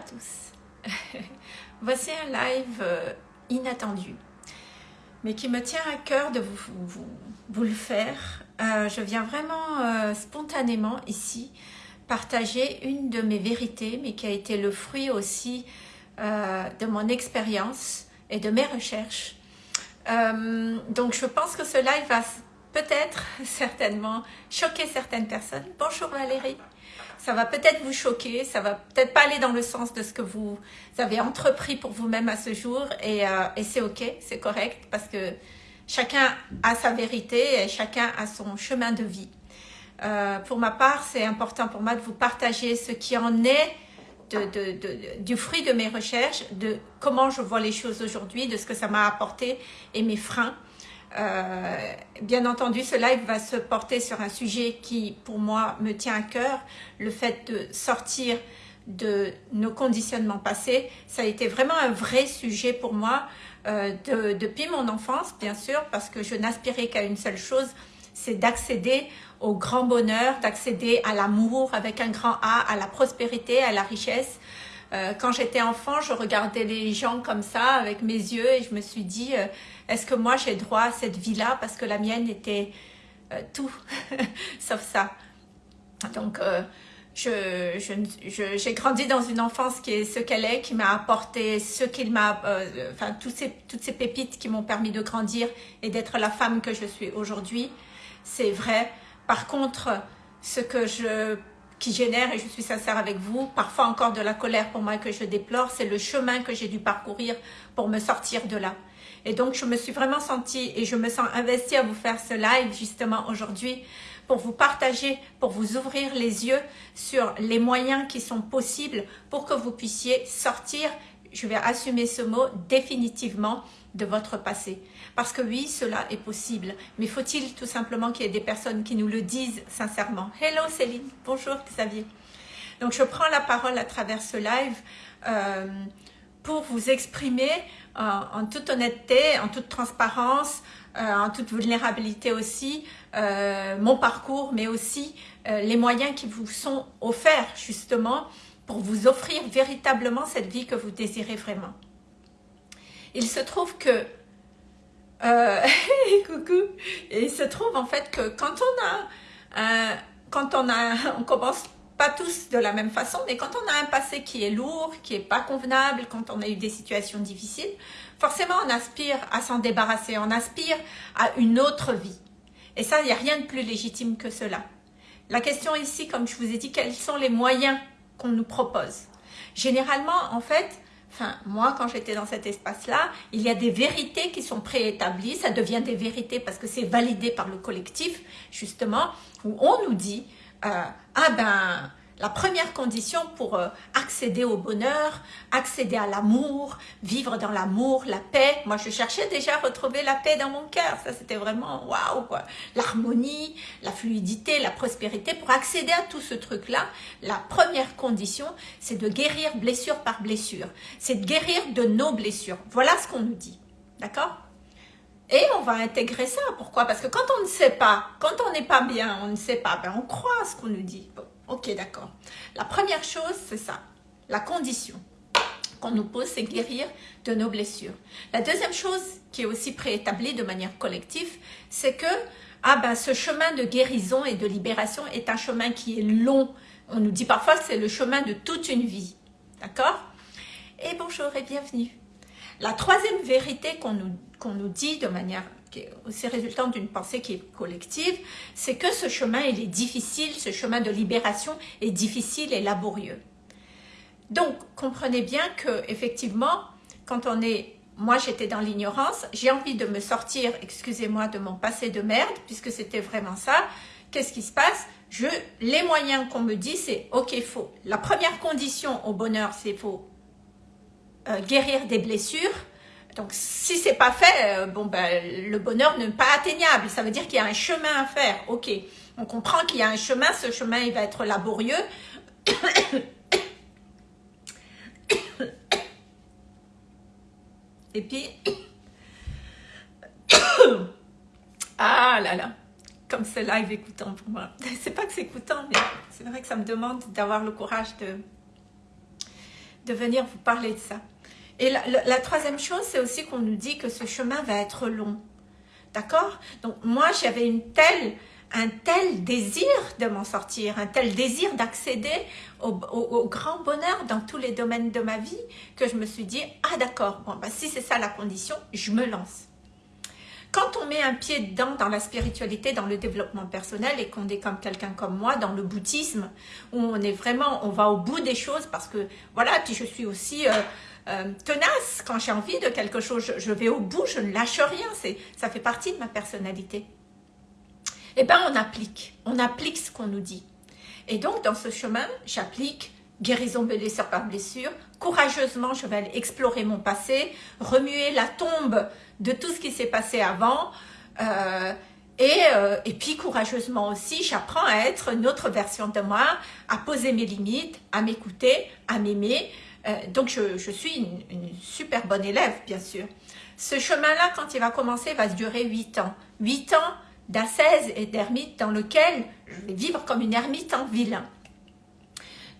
tous. Voici un live euh, inattendu, mais qui me tient à cœur de vous, vous, le faire. Euh, je viens vraiment euh, spontanément ici partager une de mes vérités, mais qui a été le fruit aussi de mon expérience et de mes recherches. donc je pense que ce live va peut-être, certainement, choquer certaines personnes. Bonjour Valérie ça va peut-être vous choquer, ça va peut-être pas aller dans le sens de ce que vous avez entrepris pour vous-même à ce jour et, euh, c'est ok, c'est correct parce que chacun a sa vérité et chacun a son chemin de vie. Euh, pour ma part, c'est important pour moi de vous partager ce qui en est du fruit de mes recherches, de comment je vois les choses aujourd'hui, de ce que ça m'a apporté et mes freins. Euh, bien entendu, ce live va se porter sur un sujet qui, pour moi, me tient à cœur. Le fait de sortir de nos conditionnements passés, ça a été vraiment un vrai sujet pour moi euh, depuis mon enfance, bien sûr, parce que je n'aspirais qu'à une seule chose, c'est d'accéder au grand bonheur, d'accéder à l'amour avec un grand A, à la prospérité, à la richesse. Euh, quand j'étais enfant, je regardais les gens comme ça avec mes yeux et je me suis dit est-ce que moi j'ai droit à cette vie-là parce que la mienne était euh, tout, sauf ça. Donc, euh, j'ai grandi dans une enfance qui est ce qu'elle est, qui m'a apporté ce qu'il m'a, euh, enfin, toutes ces, toutes ces pépites qui m'ont permis de grandir et d'être la femme que je suis aujourd'hui. C'est vrai. Par contre, ce que je qui génère, et je suis sincère avec vous, parfois encore de la colère pour moi que je déplore, c'est le chemin que j'ai dû parcourir pour me sortir de là. Et donc, je me suis vraiment sentie et je me sens investie à vous faire ce live justement aujourd'hui pour vous partager, pour vous ouvrir les yeux sur les moyens qui sont possibles pour que vous puissiez sortir, je vais assumer ce mot, définitivement de votre passé. Parce que oui, cela est possible. Mais faut-il tout simplement qu'il y ait des personnes qui nous le disent sincèrement? Hello Céline, bonjour Xavier. Donc je prends la parole à travers ce live euh, pour vous exprimer en, toute honnêteté, en toute transparence, euh, en toute vulnérabilité aussi, euh, mon parcours, mais aussi euh, les moyens qui vous sont offerts justement pour vous offrir véritablement cette vie que vous désirez vraiment. Il se trouve que coucou. il se trouve en fait que quand on a, quand on a, on commence pas tous de la même façon, mais quand on a un passé qui est lourd, qui est pas convenable, quand on a eu des situations difficiles, forcément on aspire à s'en débarrasser, on aspire à une autre vie. Et ça, il n'y a rien de plus légitime que cela. La question ici, comme je vous ai dit, quels sont les moyens qu'on nous propose? Généralement, en fait, enfin, moi, quand j'étais dans cet espace-là, il y a des vérités qui sont préétablies, ça devient des vérités parce que c'est validé par le collectif, justement, où on nous dit ah ben, la première condition pour euh, accéder au bonheur, accéder à l'amour, vivre dans l'amour, la paix. Moi, je cherchais déjà à retrouver la paix dans mon cœur. Ça, c'était vraiment waouh, quoi. L'harmonie, la fluidité, la prospérité. Pour accéder à tout ce truc-là, la première condition, c'est de guérir blessure par blessure. C'est de guérir de nos blessures. Voilà ce qu'on nous dit. D'accord? Et on va intégrer ça. Pourquoi? Parce que quand on ne sait pas, quand on n'est pas bien, on ne sait pas, ben on croit à ce qu'on nous dit. ok, d'accord. La première chose, c'est ça. La condition qu'on nous pose, c'est guérir de nos blessures. La deuxième chose qui est aussi préétablie de manière collective, c'est que ah ben, ce chemin de guérison et de libération est un chemin qui est long. On nous dit parfois c'est le chemin de toute une vie. D'accord? Et bonjour et bienvenue. La troisième vérité qu'on nous dit de manière aussi résultante d'une pensée qui est collective, c'est que ce chemin, il est difficile, ce chemin de libération est difficile et laborieux. Donc, comprenez bien que effectivement, quand on est, moi j'étais dans l'ignorance, j'ai envie de me sortir, excusez-moi, de mon passé de merde, puisque c'était vraiment ça. Qu'est-ce qui se passe? Les moyens qu'on me dit, c'est ok, faux. La première condition au bonheur, c'est faut euh, guérir des blessures, donc, si c'est pas fait, euh, ben, le bonheur n'est pas atteignable. Ça veut dire qu'il y a un chemin à faire. Ok, on comprend qu'il y a un chemin. Ce chemin, il va être laborieux. Et puis, ah là là, comme ce live écoutant pour moi. C'est pas que c'est écoutant, mais c'est vrai que ça me demande d'avoir le courage de de venir vous parler de ça. Et la, troisième chose, c'est aussi qu'on nous dit que ce chemin va être long. D'accord? Donc moi, j'avais un tel désir de m'en sortir, un tel désir d'accéder au, grand bonheur dans tous les domaines de ma vie que je me suis dit, ah d'accord, bon, bah, si c'est ça la condition, je me lance. Quand on met un pied dedans, dans la spiritualité, dans le développement personnel, et qu'on est comme quelqu'un comme moi, dans le bouddhisme, où on est vraiment, on va au bout des choses, parce que, voilà, puis je suis aussi euh, euh, tenace, quand j'ai envie de quelque chose, je, vais au bout, je ne lâche rien, ça fait partie de ma personnalité. Eh bien, on applique, on applique ce qu'on nous dit. Et donc, dans ce chemin, j'applique guérison blessure par blessure. Courageusement, je vais aller explorer mon passé, remuer la tombe de tout ce qui s'est passé avant. Euh, et, euh, et, puis, courageusement aussi, j'apprends à être une autre version de moi, à poser mes limites, à m'écouter, à m'aimer. Euh, donc, je, suis une, une, super bonne élève, bien sûr. Ce chemin-là, quand il va commencer, va durer 8 ans. 8 ans d'ascèse et d'ermite dans lequel je vais vivre comme une ermite en ville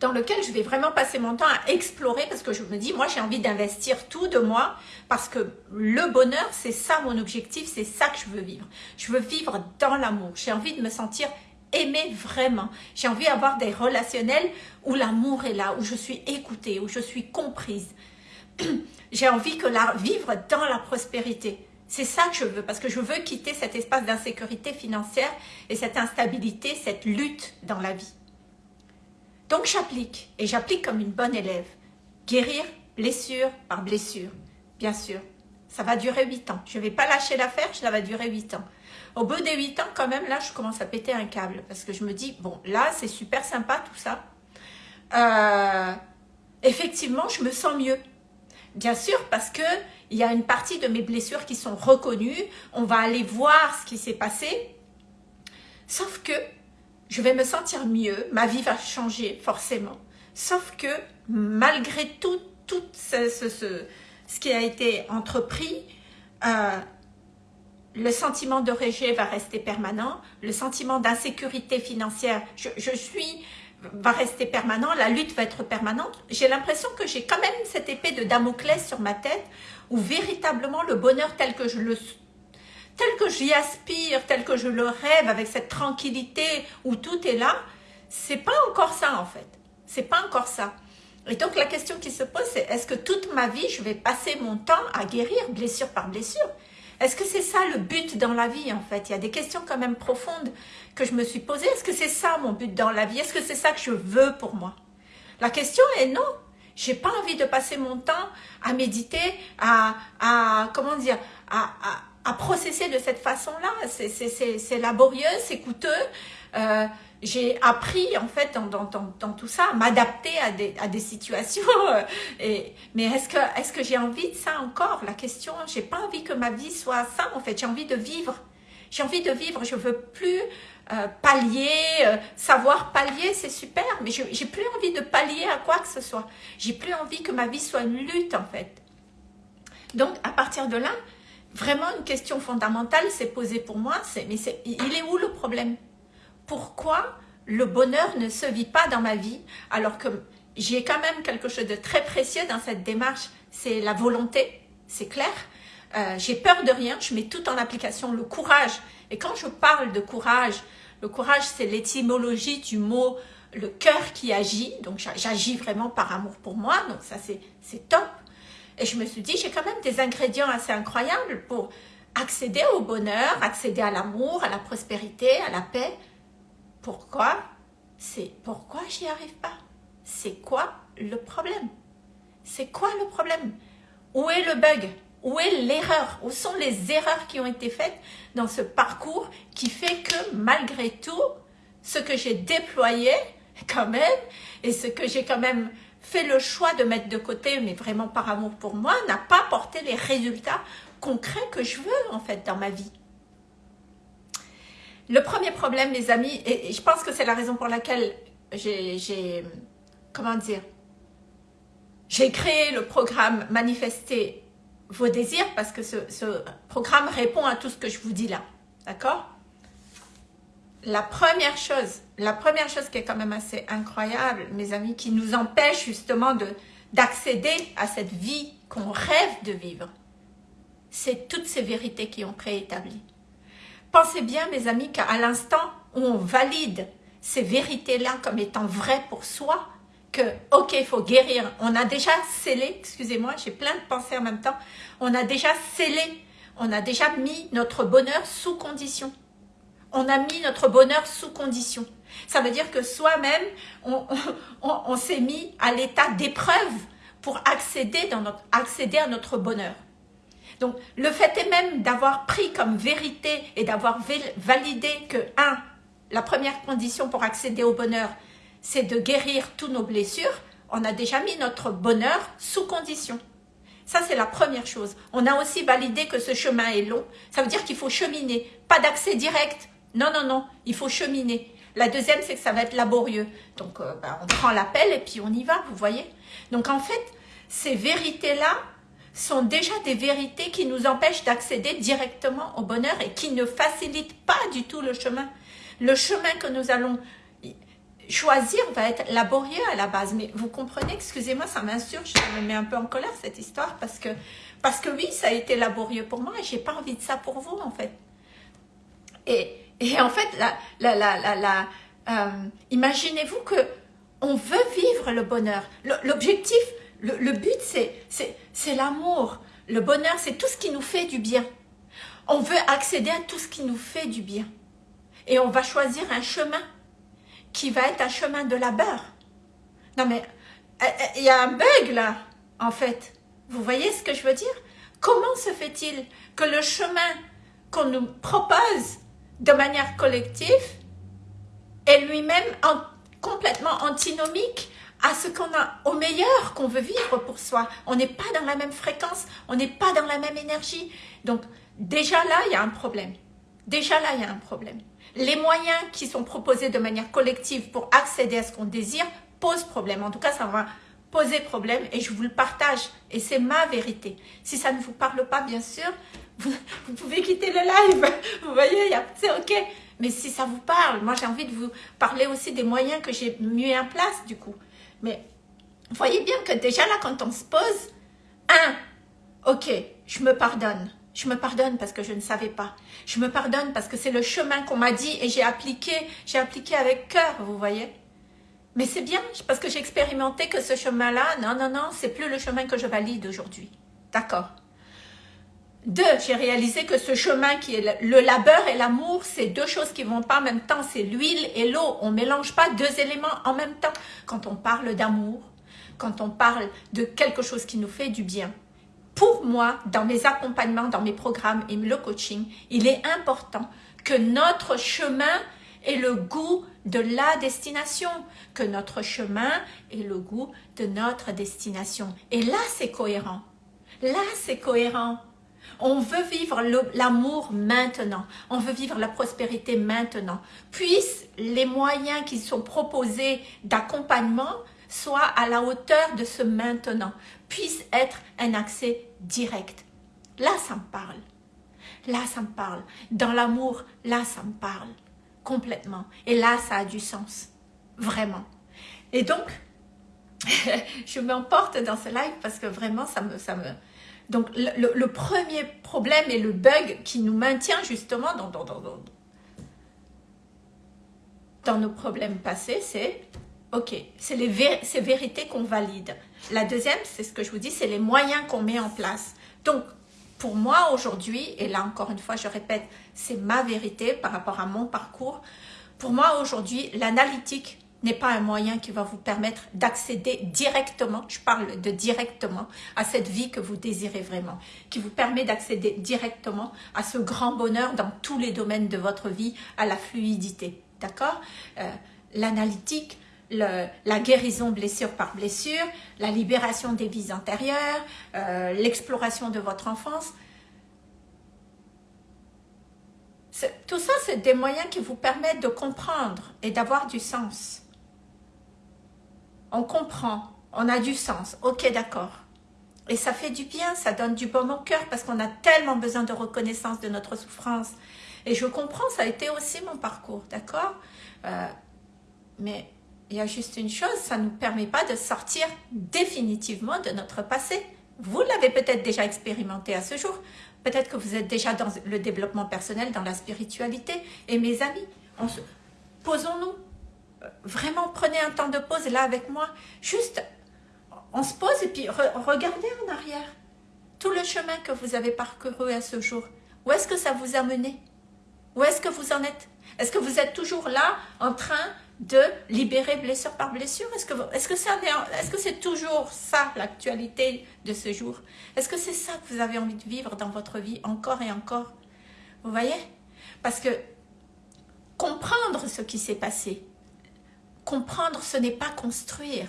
dans lequel je vais vraiment passer mon temps à explorer parce que je me dis, moi j'ai envie d'investir tout de moi parce que le bonheur, c'est ça mon objectif, c'est ça que je veux vivre. Je veux vivre dans l'amour, j'ai envie de me sentir aimée vraiment. J'ai envie d'avoir des relationnels où l'amour est là, où je suis écoutée, où je suis comprise. j'ai envie que la, vivre dans la prospérité. C'est ça que je veux, parce que je veux quitter cet espace d'insécurité financière et cette instabilité, cette lutte dans la vie. Donc j'applique, et j'applique comme une bonne élève. Guérir blessure par blessure, bien sûr. Ça va durer 8 ans. Je ne vais pas lâcher l'affaire, ça va durer 8 ans. Au bout des 8 ans, quand même, là, je commence à péter un câble. Parce que je me dis, bon, là, c'est super sympa tout ça. Euh, effectivement, je me sens mieux. Bien sûr, parce que il y a une partie de mes blessures qui sont reconnues. On va aller voir ce qui s'est passé. Sauf que je vais me sentir mieux, ma vie va changer forcément. Sauf que malgré tout, tout ce, qui a été entrepris, euh, le sentiment de rejet va rester permanent, le sentiment d'insécurité financière, je, suis va rester permanent, la lutte va être permanente. J'ai l'impression que j'ai quand même cette épée de Damoclès sur ma tête où véritablement le bonheur tel que je le tel que j'y aspire, tel que je le rêve, avec cette tranquillité où tout est là, c'est pas encore ça en fait. C'est pas encore ça. Et donc la question qui se pose, c'est est-ce que toute ma vie, je vais passer mon temps à guérir blessure par blessure? Est-ce que c'est ça le but dans la vie en fait? Il y a des questions quand même profondes que je me suis posées. Est-ce que c'est ça mon but dans la vie? Est-ce que c'est ça que je veux pour moi? La question est non. J'ai pas envie de passer mon temps à méditer, à, à comment dire, à, à processer de cette façon-là. C'est laborieux, c'est coûteux. Euh, j'ai appris en fait dans, tout ça à m'adapter à des, situations. Mais est-ce que, est que j'ai envie de ça encore? La question, j'ai pas envie que ma vie soit ça en fait. J'ai envie de vivre. J'ai envie de vivre. Je veux plus euh, pallier, euh, savoir pallier, c'est super. Mais j'ai plus envie de pallier à quoi que ce soit. J'ai plus envie que ma vie soit une lutte en fait. Donc à partir de là, vraiment une question fondamentale s'est posée pour moi, mais c'est il est où le problème? Pourquoi le bonheur ne se vit pas dans ma vie alors que j'ai quand même quelque chose de très précieux dans cette démarche, c'est la volonté, c'est clair. Euh, j'ai peur de rien, je mets tout en application, le courage. Et quand je parle de courage, le courage c'est l'étymologie du mot le cœur qui agit, donc j'agis vraiment par amour pour moi, donc ça c'est top. Et je me suis dit, j'ai quand même des ingrédients assez incroyables pour accéder au bonheur, accéder à l'amour, à la prospérité, à la paix. Pourquoi? C'est pourquoi j'y arrive pas? C'est quoi le problème? C'est quoi le problème? Où est le bug? Où est l'erreur? Où sont les erreurs qui ont été faites dans ce parcours qui fait que malgré tout, ce que j'ai déployé quand même, et ce que j'ai quand même fait le choix de mettre de côté, mais vraiment par amour pour moi, n'a pas porté les résultats concrets que je veux en fait dans ma vie. Le premier problème, les amis, et je pense que c'est la raison pour laquelle j'ai, comment dire, j'ai créé le programme Manifester vos désirs parce que ce, programme répond à tout ce que je vous dis là. D'accord? La première chose, la première chose qui est quand même assez incroyable, mes amis, qui nous empêche justement de, d'accéder à cette vie qu'on rêve de vivre. C'est toutes ces vérités qui ont préétabli. Pensez bien, mes amis, qu'à l'instant où on valide ces vérités-là comme étant vraies pour soi, que, ok, il faut guérir, on a déjà scellé, excusez-moi, j'ai plein de pensées en même temps, on a déjà scellé, on a déjà mis notre bonheur sous condition. On a mis notre bonheur sous condition. Ça veut dire que soi-même, on, s'est mis à l'état d'épreuve pour accéder, à notre bonheur. Donc, le fait est même d'avoir pris comme vérité et d'avoir validé que, un, la première condition pour accéder au bonheur, c'est de guérir tous nos blessures, on a déjà mis notre bonheur sous condition. Ça, c'est la première chose. On a aussi validé que ce chemin est long. Ça veut dire qu'il faut cheminer. Pas d'accès direct. Non, non, non. Il faut cheminer. La deuxième, c'est que ça va être laborieux. Donc, euh, ben, on prend l'appel et puis on y va, vous voyez. Donc, en fait, ces vérités-là sont déjà des vérités qui nous empêchent d'accéder directement au bonheur et qui ne facilitent pas du tout le chemin. Le chemin que nous allons choisir va être laborieux à la base. Mais vous comprenez, excusez-moi, ça m'insurge, ça me met un peu en colère cette histoire parce que, parce que oui, ça a été laborieux pour moi et j'ai pas envie de ça pour vous en fait. Et, et en fait, la, la, la, la, euh, imaginez-vous que on veut vivre le bonheur. L'objectif, le, but, c'est l'amour. Le bonheur, c'est tout ce qui nous fait du bien. On veut accéder à tout ce qui nous fait du bien. Et on va choisir un chemin qui va être un chemin de labeur. Non mais, euh, euh, il y a un bug là, en fait. Vous voyez ce que je veux dire? Comment se fait-il que le chemin qu'on nous propose de manière collective est lui-même complètement antinomique à ce qu'on a au meilleur qu'on veut vivre pour soi. On n'est pas dans la même fréquence, on n'est pas dans la même énergie. Donc déjà là, il y a un problème. Déjà là, il y a un problème les moyens qui sont proposés de manière collective pour accéder à ce qu'on désire posent problème. En tout cas, ça va poser problème et je vous le partage et c'est ma vérité. Si ça ne vous parle pas, bien sûr, vous, pouvez quitter le live. Vous voyez, c'est ok. Mais si ça vous parle, moi j'ai envie de vous parler aussi des moyens que j'ai mis en place du coup. Mais voyez bien que déjà là, quand on se pose, un, ok, je me pardonne. Je me pardonne parce que je ne savais pas. Je me pardonne parce que c'est le chemin qu'on m'a dit et j'ai appliqué, j'ai appliqué avec cœur, vous voyez. Mais c'est bien parce que j'ai expérimenté que ce chemin-là, non, non, non, c'est plus le chemin que je valide aujourd'hui. D'accord. Deux, j'ai réalisé que ce chemin qui est le labeur et l'amour, c'est deux choses qui vont pas en même temps, c'est l'huile et l'eau. On mélange pas deux éléments en même temps. Quand on parle d'amour, quand on parle de quelque chose qui nous fait du bien, pour moi, dans mes accompagnements, dans mes programmes et le coaching, il est important que notre chemin ait le goût de la destination, que notre chemin ait le goût de notre destination. Et là, c'est cohérent. Là, c'est cohérent. On veut vivre l'amour maintenant. On veut vivre la prospérité maintenant. Puissent les moyens qui sont proposés d'accompagnement soient à la hauteur de ce maintenant, puissent être un accès direct. Là, ça me parle. Là, ça me parle. Dans l'amour, là, ça me parle. Complètement. Et là, ça a du sens. Vraiment. Et donc, je m'emporte dans ce live parce que vraiment, ça me... Ça me... Donc, le, premier problème et le bug qui nous maintient justement dans, nos problèmes passés, c'est Ok, c'est les vérités qu'on valide. La deuxième, c'est ce que je vous dis, c'est les moyens qu'on met en place. Donc, pour moi aujourd'hui, et là encore une fois, je répète, c'est ma vérité par rapport à mon parcours. Pour moi aujourd'hui, l'analytique n'est pas un moyen qui va vous permettre d'accéder directement, je parle de directement, à cette vie que vous désirez vraiment, qui vous permet d'accéder directement à ce grand bonheur dans tous les domaines de votre vie, à la fluidité. D'accord? Euh, L'analytique, la guérison blessure par blessure, la libération des vies antérieures, euh, l'exploration de votre enfance. Tout ça, c'est des moyens qui vous permettent de comprendre et d'avoir du sens. On comprend, on a du sens, ok d'accord. Et ça fait du bien, ça donne du baume au cœur parce qu'on a tellement besoin de reconnaissance de notre souffrance. Et je comprends, ça a été aussi mon parcours, d'accord? Euh, Mais il y a juste une chose, ça ne nous permet pas de sortir définitivement de notre passé. Vous l'avez peut-être déjà expérimenté à ce jour. Peut-être que vous êtes déjà dans le développement personnel, dans la spiritualité. Et mes amis, posons-nous. Vraiment, prenez un temps de pause là avec moi. Juste, on se pose et puis regardez en arrière. Tout le chemin que vous avez parcouru à ce jour. Où est-ce que ça vous a mené? Où est-ce que vous en êtes? Est-ce que vous êtes toujours là en train de libérer blessure par blessure? Est-ce que est-ce que c'est toujours ça l'actualité de ce jour? Est-ce que c'est ça que vous avez envie de vivre dans votre vie encore et encore? Vous voyez? Parce que comprendre ce qui s'est passé, comprendre ce n'est pas construire.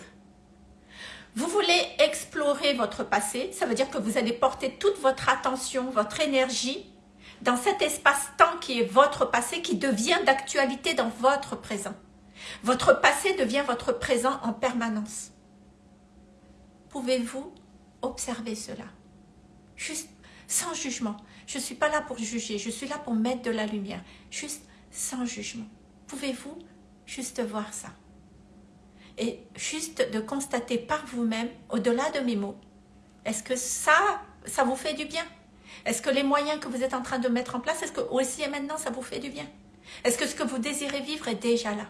Vous voulez explorer votre passé, ça veut dire que vous allez porter toute votre attention, votre énergie dans cet espace-temps qui est votre passé, qui devient d'actualité dans votre présent. Votre passé devient votre présent en permanence. Pouvez-vous observer cela? Juste sans jugement. Je ne suis pas là pour juger, je suis là pour mettre de la lumière. Juste sans jugement. Pouvez-vous juste voir ça? Et juste de constater par vous-même, au-delà de mes mots, est-ce que ça, ça vous fait du bien? Est-ce que les moyens que vous êtes en train de mettre en place, est-ce que aussi et maintenant ça vous fait du bien? Est-ce que ce que vous désirez vivre est déjà là?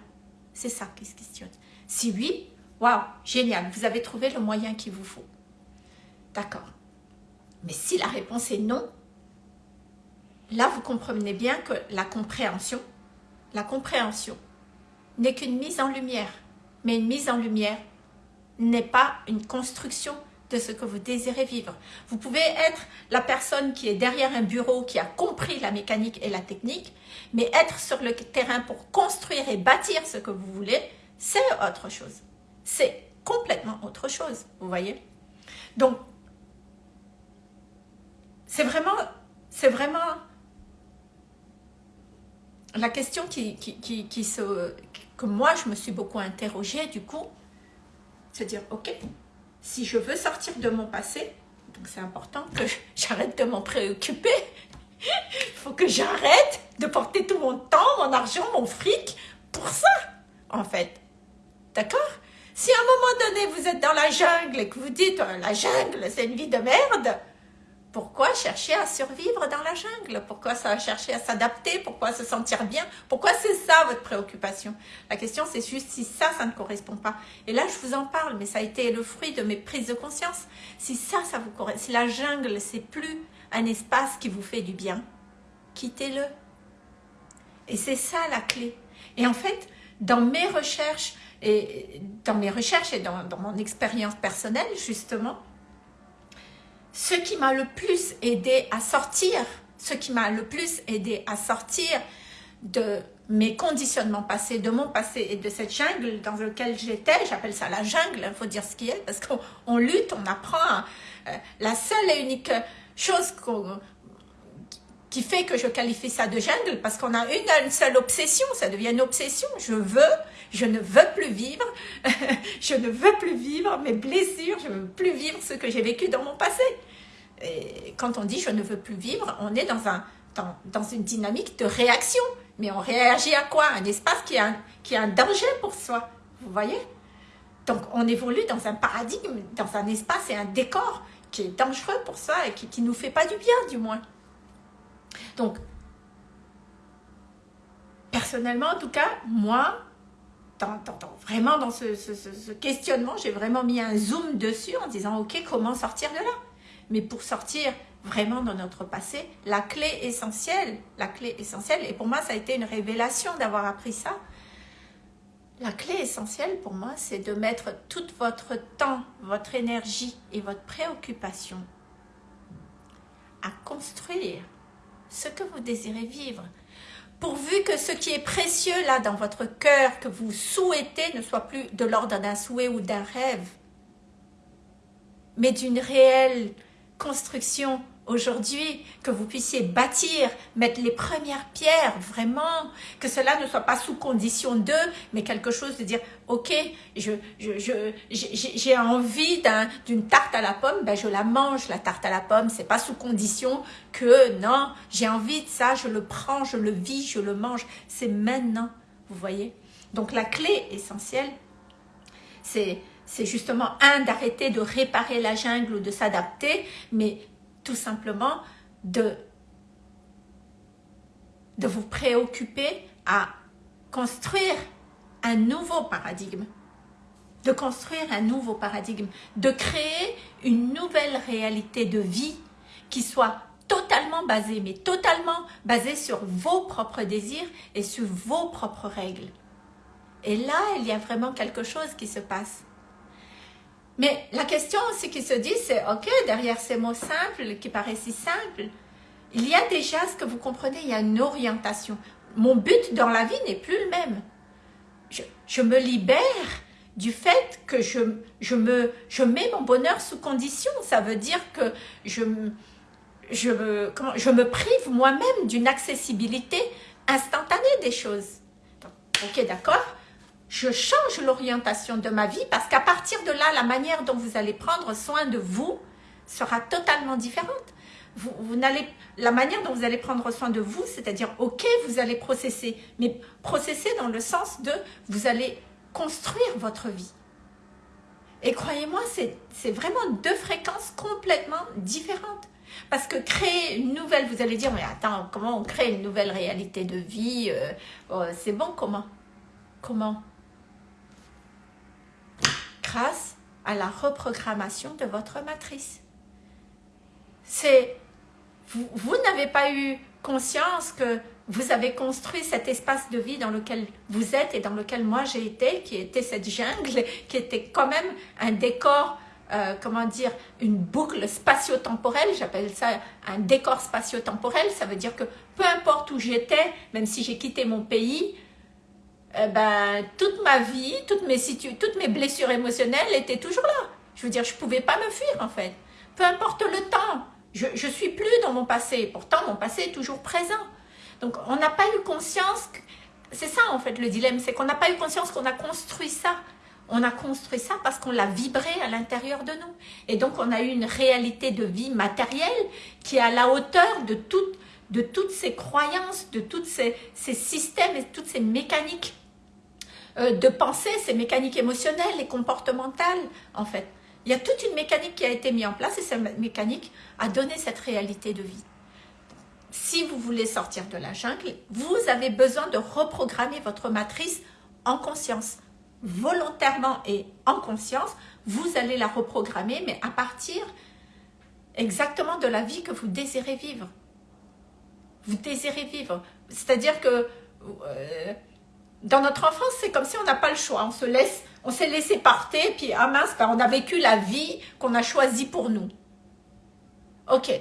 C'est ça qui se questionne. Si oui, waouh, génial, vous avez trouvé le moyen qu'il vous faut. D'accord. Mais si la réponse est non, là vous comprenez bien que la compréhension, la compréhension n'est qu'une mise en lumière. Mais une mise en lumière n'est pas une construction de ce que vous désirez vivre. Vous pouvez être la personne qui est derrière un bureau, qui a compris la mécanique et la technique, mais être sur le terrain pour construire et bâtir ce que vous voulez, c'est autre chose. C'est complètement autre chose, vous voyez Donc, c'est vraiment, c'est vraiment la question qui, qui, qui, se, que moi, je me suis beaucoup interrogée, du coup, se dire, ok, si je veux sortir de mon passé, donc c'est important que j'arrête de m'en préoccuper. Il faut que j'arrête de porter tout mon temps, mon argent, mon fric pour ça, en fait. D'accord? Si à un moment donné, vous êtes dans la jungle et que vous dites euh, la jungle, c'est une vie de merde », pourquoi chercher à survivre dans la jungle? Pourquoi ça chercher à s'adapter? Pourquoi se sentir bien? Pourquoi c'est ça votre préoccupation? La question c'est juste si ça, ça ne correspond pas. Et là, je vous en parle, mais ça a été le fruit de mes prises de conscience. Si ça, ça vous correspond, si la jungle, c'est plus un espace qui vous fait du bien, quittez-le. Et c'est ça la clé. Et en fait, dans mes recherches, et dans mes recherches et dans, dans mon expérience personnelle, justement, ce qui m'a le plus aidé à sortir, ce qui m'a le plus aidé à sortir de mes conditionnements passés, de mon passé et de cette jungle dans laquelle j'étais, j'appelle ça la jungle, il faut dire ce qui est, parce qu'on lutte, on apprend. Euh, la seule et unique chose qui fait que je qualifie ça de jungle, parce qu'on a une, seule obsession, ça devient une obsession, je veux, je ne veux plus vivre, je ne veux plus vivre mes blessures, je ne veux plus vivre ce que j'ai vécu dans mon passé. Et quand on dit je ne veux plus vivre, on est dans, un, dans, une dynamique de réaction. Mais on réagit à quoi? Un espace qui est un, qui un danger pour soi. Vous voyez? Donc on évolue dans un paradigme, dans un espace et un décor qui est dangereux pour soi et qui ne nous fait pas du bien du moins. Donc, personnellement en tout cas, moi, vraiment dans ce, questionnement, j'ai vraiment mis un zoom dessus en disant « Ok, comment sortir de là ?» Mais pour sortir vraiment de notre passé, la clé essentielle, la clé essentielle, et pour moi ça a été une révélation d'avoir appris ça, la clé essentielle pour moi c'est de mettre tout votre temps, votre énergie et votre préoccupation à construire ce que vous désirez vivre. Pourvu que ce qui est précieux là dans votre cœur, que vous souhaitez, ne soit plus de l'ordre d'un souhait ou d'un rêve, mais d'une réelle construction aujourd'hui, que vous puissiez bâtir, mettre les premières pierres, vraiment, que cela ne soit pas sous condition de, mais quelque chose de dire, ok, je, je, j'ai envie d'une tarte à la pomme, ben je la mange, la tarte à la pomme, c'est pas sous condition que, non, j'ai envie de ça, je le prends, je le vis, je le mange, c'est maintenant, vous voyez. Donc la clé essentielle, c'est justement, un, d'arrêter de réparer la jungle ou de s'adapter, mais tout simplement de, de vous préoccuper à construire un nouveau paradigme de construire un nouveau paradigme, de créer une nouvelle réalité de vie qui soit totalement basée, mais totalement basée sur vos propres désirs et sur vos propres règles. Et là, il y a vraiment quelque chose qui se passe. Mais la question aussi qui se dit, c'est, ok, derrière ces mots simples, qui paraissent si simples, il y a déjà, ce que vous comprenez, il y a une orientation. Mon but dans la vie n'est plus le même. Je, me libère du fait que je, je, me, je mets mon bonheur sous condition. Ça veut dire que je, je, comment, je me prive moi-même d'une accessibilité instantanée des choses. ok, d'accord Je change l'orientation de ma vie parce qu'à partir de là, la manière dont vous allez prendre soin de vous sera totalement différente. Vous, vous n'allez, la manière dont vous allez prendre soin de vous, c'est-à-dire, ok, vous allez processer, mais processer dans le sens de, vous allez construire votre vie. Et croyez-moi, c'est vraiment deux fréquences complètement différentes. Parce que créer une nouvelle, vous allez dire, mais attends, comment on crée une nouvelle réalité de vie euh, oh, C'est bon, comment? Comment? Grâce à la reprogrammation de votre matrice. C'est Vous, n'avez pas eu conscience que vous avez construit cet espace de vie dans lequel vous êtes et dans lequel moi j'ai été, qui était cette jungle, qui était quand même un décor, euh, comment dire, une boucle spatio-temporelle, j'appelle ça un décor spatio-temporel, ça veut dire que peu importe où j'étais, même si j'ai quitté mon pays, eh ben, toute ma vie, toutes mes, toutes mes blessures émotionnelles étaient toujours là. Je veux dire, je ne pouvais pas me fuir en fait. Peu importe le temps, je ne suis plus dans mon passé. Pourtant, mon passé est toujours présent. Donc, on n'a pas eu conscience, c'est ça en fait le dilemme, c'est qu'on n'a pas eu conscience qu'on a construit ça. On a construit ça parce qu'on l'a vibré à l'intérieur de nous. Et donc, on a eu une réalité de vie matérielle qui est à la hauteur de, de toutes ces croyances, de tous ces, systèmes et toutes ces mécaniques euh, de pensée, ces mécaniques émotionnelles et comportementales, en fait. Il y a toute une mécanique qui a été mise en place et cette mécanique a donné cette réalité de vie si vous voulez sortir de la jungle, vous avez besoin de reprogrammer votre matrice en conscience. Volontairement et en conscience, vous allez la reprogrammer, mais à partir exactement de la vie que vous désirez vivre. Vous désirez vivre. C'est-à-dire que euh, dans notre enfance, c'est comme si on n'a pas le choix. On se laisse, on s'est laissé partir, puis ah mince, ben, on a vécu la vie qu'on a choisie pour nous. Ok,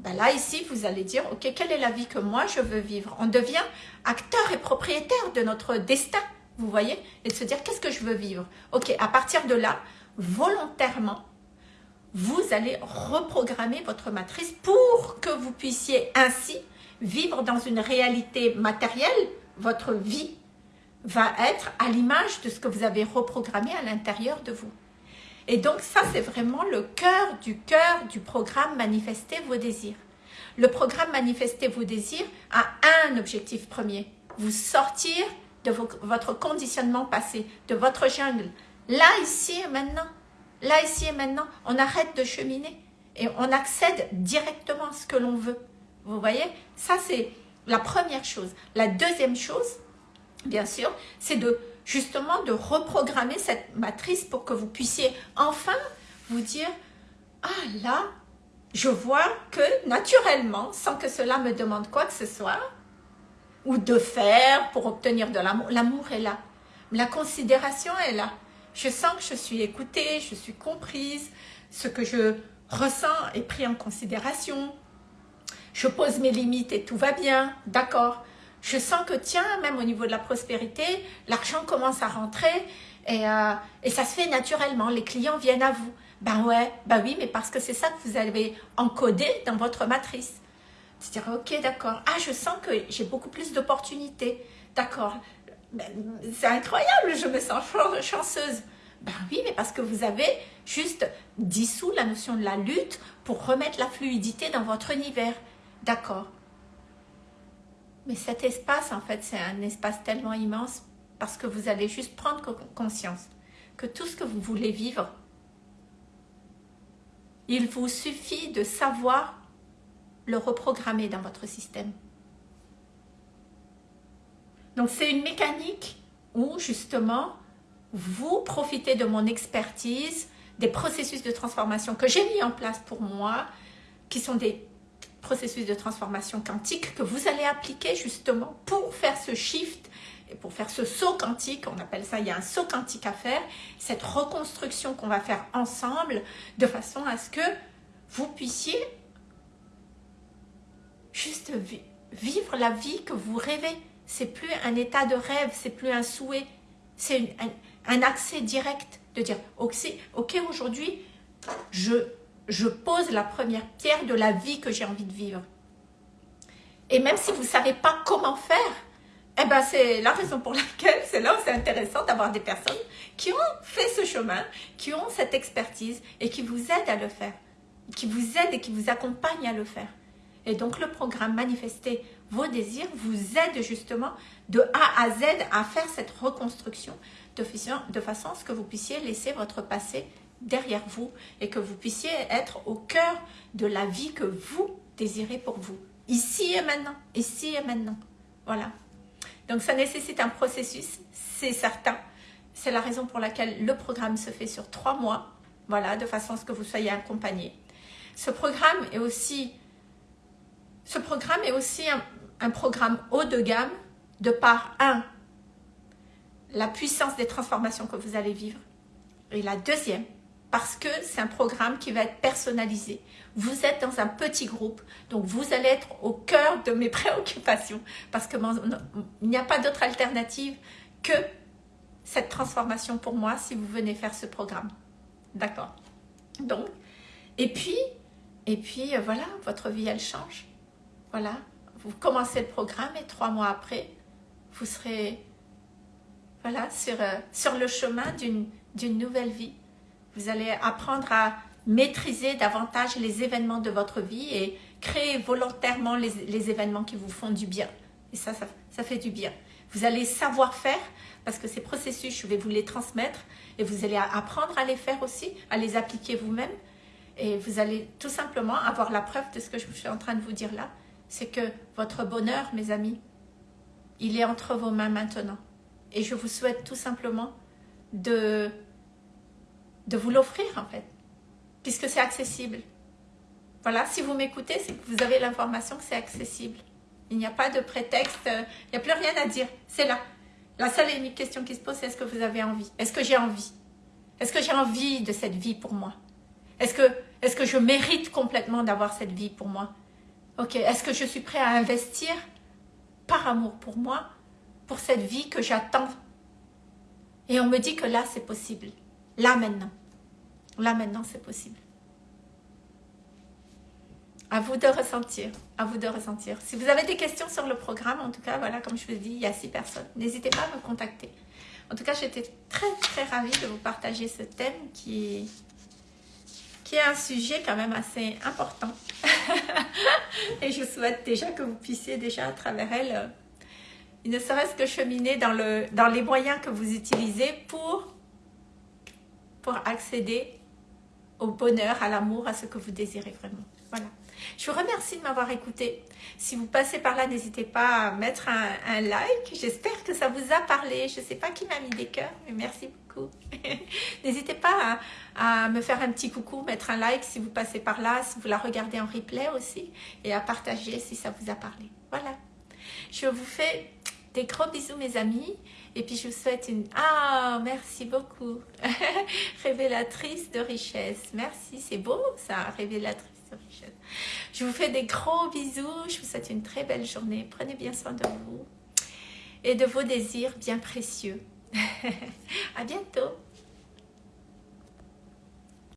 ben là, ici, vous allez dire, ok, quelle est la vie que moi je veux vivre? On devient acteur et propriétaire de notre destin, vous voyez? Et de se dire, qu'est-ce que je veux vivre? Ok, à partir de là, volontairement, vous allez reprogrammer votre matrice pour que vous puissiez ainsi vivre dans une réalité matérielle. Votre vie va être à l'image de ce que vous avez reprogrammé à l'intérieur de vous. Et donc ça, c'est vraiment le cœur du cœur du programme Manifester vos désirs. Le programme Manifester vos désirs a un objectif premier, vous sortir de votre conditionnement passé, de votre jungle. Là, ici et maintenant, là, ici et maintenant, on arrête de cheminer et on accède directement à ce que l'on veut. Vous voyez? Ça, c'est la première chose. La deuxième chose, bien sûr, c'est de justement de reprogrammer cette matrice pour que vous puissiez enfin vous dire « Ah là, je vois que naturellement, sans que cela me demande quoi que ce soit, ou de faire pour obtenir de l'amour, l'amour est là. La considération est là. Je sens que je suis écoutée, je suis comprise, ce que je ressens est pris en considération. Je pose mes limites et tout va bien, d'accord je sens que tiens, même au niveau de la prospérité, l'argent commence à rentrer et, euh, et, ça se fait naturellement, les clients viennent à vous. Ben ouais, ben oui, mais parce que c'est ça que vous avez encodé dans votre matrice. C'est-à-dire, ok, d'accord, ah, je sens que j'ai beaucoup plus d'opportunités, d'accord, ben, c'est incroyable, je me sens chanceuse. Ben oui, mais parce que vous avez juste dissous la notion de la lutte pour remettre la fluidité dans votre univers. D'accord. Mais cet espace, en fait, c'est un espace tellement immense parce que vous allez juste prendre conscience que tout ce que vous voulez vivre, il vous suffit de savoir le reprogrammer dans votre système. Donc c'est une mécanique où justement vous profitez de mon expertise, des processus de transformation que j'ai mis en place pour moi, qui sont des processus de transformation quantique que vous allez appliquer justement pour faire ce shift et pour faire ce saut quantique, on appelle ça, il y a un saut quantique à faire, cette reconstruction qu'on va faire ensemble de façon à ce que vous puissiez juste vivre la vie que vous rêvez. C'est plus un état de rêve, c'est plus un souhait, c'est un, accès direct de dire ok, aujourd'hui je, je pose la première pierre de la vie que j'ai envie de vivre. Et même si vous ne savez pas comment faire, eh ben c'est la raison pour laquelle c'est là où c'est intéressant d'avoir des personnes qui ont fait ce chemin, qui ont cette expertise et qui vous aident à le faire, qui vous aident et qui vous accompagnent à le faire. Et donc le programme Manifester vos désirs vous aide justement de A à Z à faire cette reconstruction de, de façon à ce que vous puissiez laisser votre passé derrière vous et que vous puissiez être au cœur de la vie que vous désirez pour vous. Ici et maintenant, ici et maintenant. Voilà. Donc ça nécessite un processus, c'est certain. C'est la raison pour laquelle le programme se fait sur trois mois. Voilà, de façon à ce que vous soyez accompagné. Ce programme est aussi ce programme est aussi un, programme haut de gamme de par, un, la puissance des transformations que vous allez vivre. Et la deuxième, parce que c'est un programme qui va être personnalisé. Vous êtes dans un petit groupe, donc vous allez être au cœur de mes préoccupations, parce qu'il n'y a pas d'autre alternative que cette transformation pour moi si vous venez faire ce programme. D'accord? Donc, et puis, et puis euh, voilà, votre vie elle change. Voilà, vous commencez le programme et trois mois après, vous serez voilà, sur, euh, sur le chemin d'une nouvelle vie. Vous allez apprendre à maîtriser davantage les événements de votre vie et créer volontairement les, événements qui vous font du bien. Et ça, ça, ça fait du bien. Vous allez savoir faire parce que ces processus, je vais vous les transmettre et vous allez apprendre à les faire aussi, à les appliquer vous-même. Et vous allez tout simplement avoir la preuve de ce que je suis en train de vous dire là c'est que votre bonheur, mes amis, il est entre vos mains maintenant. Et je vous souhaite tout simplement de, de vous l'offrir en fait, puisque c'est accessible. Voilà, si vous m'écoutez, c'est que vous avez l'information que c'est accessible. Il n'y a pas de prétexte, il n'y a plus rien à dire, c'est là. La seule et unique question qui se pose, c'est est-ce que vous avez envie? Est-ce que j'ai envie? Est-ce que j'ai envie de cette vie pour moi? Est-ce que, est -ce que je mérite complètement d'avoir cette vie pour moi? Ok, est-ce que je suis prêt à investir par amour pour moi, pour cette vie que j'attends? Et on me dit que là, c'est possible. Là, maintenant. Là, maintenant, c'est possible. À vous de ressentir, à vous de ressentir. Si vous avez des questions sur le programme, en tout cas, voilà, comme je vous dis, il y a six personnes. N'hésitez pas à me contacter. En tout cas, j'étais très, très ravie de vous partager ce thème qui qui est un sujet quand même assez important. et je souhaite déjà que vous puissiez déjà à travers elle, euh, ne serait-ce que cheminer dans, le, dans les moyens que vous utilisez pour, pour accéder au bonheur, à l'amour, à ce que vous désirez vraiment. Voilà. Je vous remercie de m'avoir écouté. Si vous passez par là, n'hésitez pas à mettre un, like. J'espère que ça vous a parlé. Je ne sais pas qui m'a mis des cœurs, mais merci beaucoup. n'hésitez pas à, à, me faire un petit coucou, mettre un like si vous passez par là, si vous la regardez en replay aussi, et à partager si ça vous a parlé. Voilà. Je vous fais des gros bisous mes amis et puis je vous souhaite une... Ah, merci beaucoup Révélatrice de richesse. Merci, c'est beau ça, révélatrice je vous fais des gros bisous. Je vous souhaite une très belle journée. Prenez bien soin de vous et de vos désirs bien précieux. à bientôt.